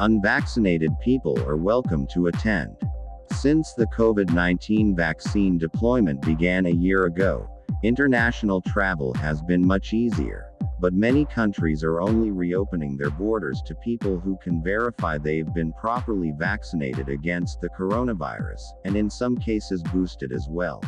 Unvaccinated people are welcome to attend. Since the COVID 19 vaccine deployment began a year ago, international travel has been much easier, but many countries are only reopening their borders to people who can verify they've been properly vaccinated against the coronavirus, and in some cases boosted as well.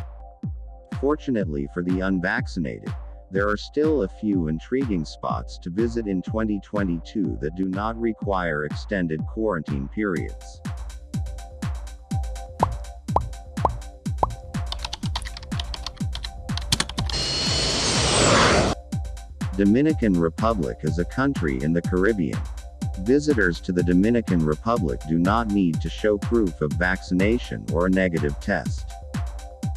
Fortunately for the unvaccinated, there are still a few intriguing spots to visit in 2022 that do not require extended quarantine periods. Dominican Republic is a country in the Caribbean. Visitors to the Dominican Republic do not need to show proof of vaccination or a negative test.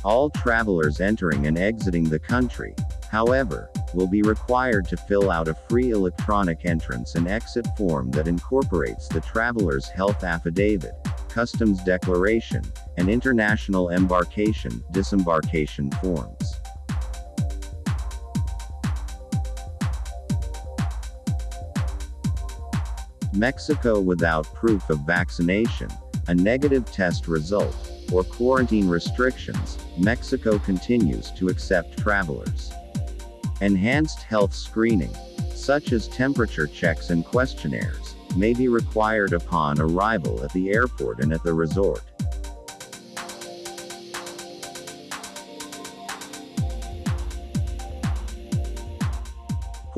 All travelers entering and exiting the country, however, will be required to fill out a free electronic entrance and exit form that incorporates the traveler's health affidavit, customs declaration, and international embarkation, disembarkation forms. Mexico without proof of vaccination, a negative test result, or quarantine restrictions, Mexico continues to accept travelers. Enhanced health screening, such as temperature checks and questionnaires, may be required upon arrival at the airport and at the resort.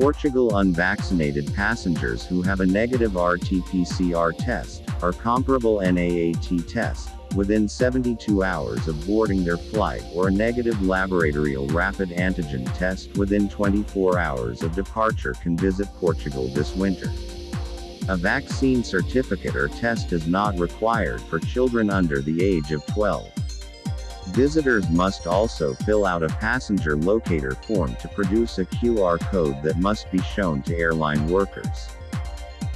Portugal unvaccinated passengers who have a negative RT-PCR test, or comparable NAAT test, within 72 hours of boarding their flight or a negative laboratorial rapid antigen test within 24 hours of departure can visit Portugal this winter. A vaccine certificate or test is not required for children under the age of 12. Visitors must also fill out a passenger locator form to produce a QR code that must be shown to airline workers.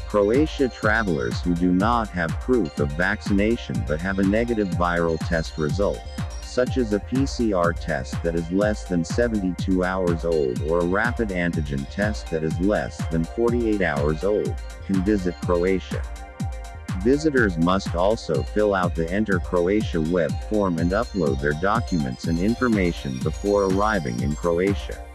Croatia travelers who do not have proof of vaccination but have a negative viral test result, such as a PCR test that is less than 72 hours old or a rapid antigen test that is less than 48 hours old, can visit Croatia. Visitors must also fill out the Enter Croatia web form and upload their documents and information before arriving in Croatia.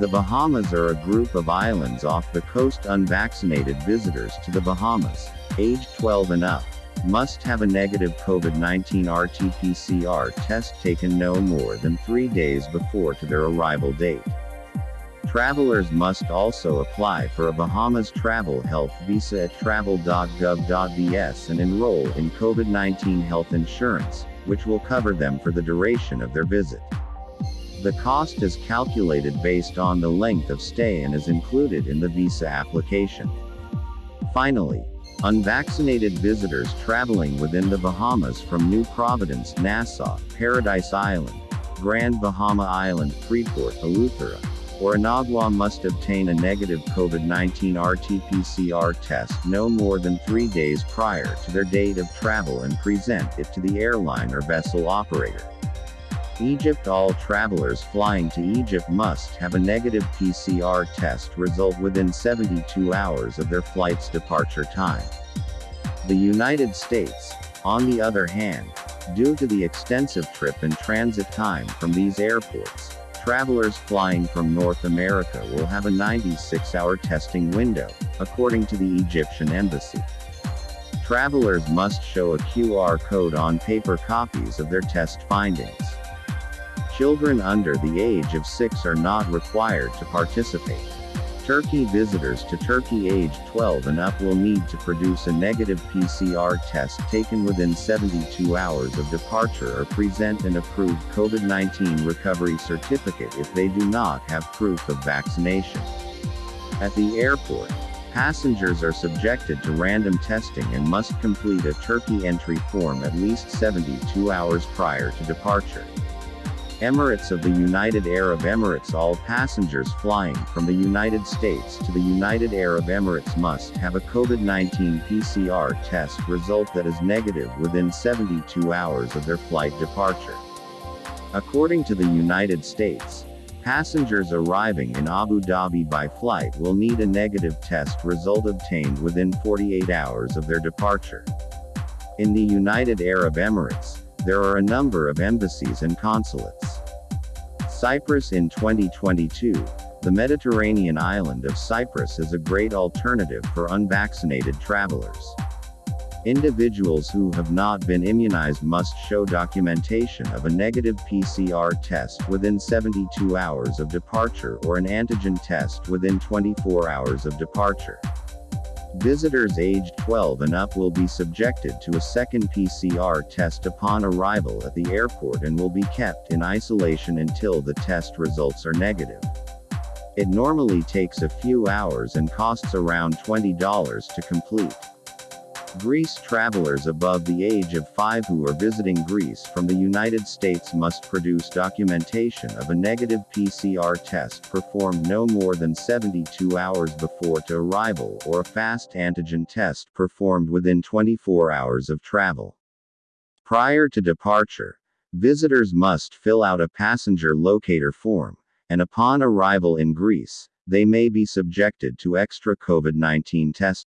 The Bahamas are a group of islands off the coast unvaccinated visitors to the Bahamas, age 12 and up, must have a negative COVID-19 RT-PCR test taken no more than three days before to their arrival date. Travelers must also apply for a Bahamas travel health visa at travel.gov.bs and enroll in COVID-19 health insurance, which will cover them for the duration of their visit. The cost is calculated based on the length of stay and is included in the visa application. Finally, unvaccinated visitors traveling within the Bahamas from New Providence, Nassau, Paradise Island, Grand Bahama Island, Freeport, Eleuthera, or Inagua must obtain a negative COVID-19 RT-PCR test no more than three days prior to their date of travel and present it to the airline or vessel operator. Egypt All travelers flying to Egypt must have a negative PCR test result within 72 hours of their flight's departure time. The United States, on the other hand, due to the extensive trip and transit time from these airports, travelers flying from North America will have a 96-hour testing window, according to the Egyptian embassy. Travelers must show a QR code on paper copies of their test findings. Children under the age of 6 are not required to participate. Turkey visitors to Turkey aged 12 and up will need to produce a negative PCR test taken within 72 hours of departure or present an approved COVID-19 recovery certificate if they do not have proof of vaccination. At the airport, passengers are subjected to random testing and must complete a Turkey entry form at least 72 hours prior to departure. Emirates of the United Arab Emirates All passengers flying from the United States to the United Arab Emirates must have a COVID-19 PCR test result that is negative within 72 hours of their flight departure. According to the United States, Passengers arriving in Abu Dhabi by flight will need a negative test result obtained within 48 hours of their departure. In the United Arab Emirates, there are a number of embassies and consulates. Cyprus in 2022, the Mediterranean island of Cyprus is a great alternative for unvaccinated travelers. Individuals who have not been immunized must show documentation of a negative PCR test within 72 hours of departure or an antigen test within 24 hours of departure. Visitors aged 12 and up will be subjected to a second PCR test upon arrival at the airport and will be kept in isolation until the test results are negative. It normally takes a few hours and costs around $20 to complete. Greece travelers above the age of 5 who are visiting Greece from the United States must produce documentation of a negative PCR test performed no more than 72 hours before to arrival or a fast antigen test performed within 24 hours of travel. Prior to departure, visitors must fill out a passenger locator form, and upon arrival in Greece, they may be subjected to extra COVID 19 tests.